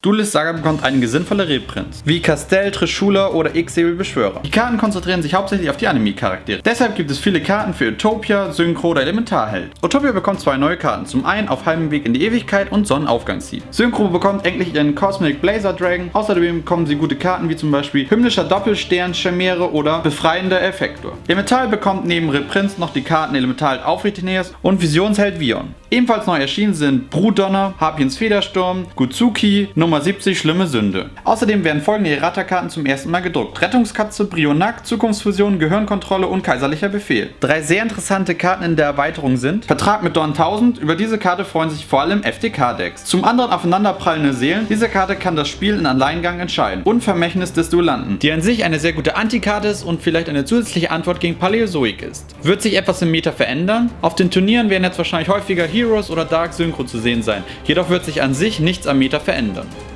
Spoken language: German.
Duelist Saga bekommt einige sinnvolle Reprints, wie Castell, Trishula oder X-Säbel Beschwörer. Die Karten konzentrieren sich hauptsächlich auf die Anime-Charaktere. Deshalb gibt es viele Karten für Utopia, Synchro oder Elementarheld. Utopia bekommt zwei neue Karten, zum einen auf halbem Weg in die Ewigkeit und Sonnenaufgangsziel. Synchro bekommt endlich ihren Cosmic Blazer Dragon, außerdem bekommen sie gute Karten wie zum Beispiel Himmlischer Doppelstern, Chimäre oder Befreiender Effektor. Elemental bekommt neben Reprints noch die Karten Elementarheld Aufretineers und Visionsheld Vion. Ebenfalls neu erschienen sind Brutdonner, Harpiens Federsturm, Gutsuki, Nummer 70 Schlimme Sünde. Außerdem werden folgende Errata-Karten zum ersten Mal gedruckt. Rettungskatze, Brionac, Zukunftsfusion, Gehirnkontrolle und Kaiserlicher Befehl. Drei sehr interessante Karten in der Erweiterung sind Vertrag mit Dorn 1000, über diese Karte freuen sich vor allem FDK-Decks. Zum anderen aufeinanderprallende Seelen, diese Karte kann das Spiel in Alleingang entscheiden. Und Vermächtnis des Duellanten, die an sich eine sehr gute Antikarte ist und vielleicht eine zusätzliche Antwort gegen Paläozoik ist. Wird sich etwas im Meta verändern? Auf den Turnieren werden jetzt wahrscheinlich häufiger Heroes oder Dark Synchro zu sehen sein, jedoch wird sich an sich nichts am Meta verändern.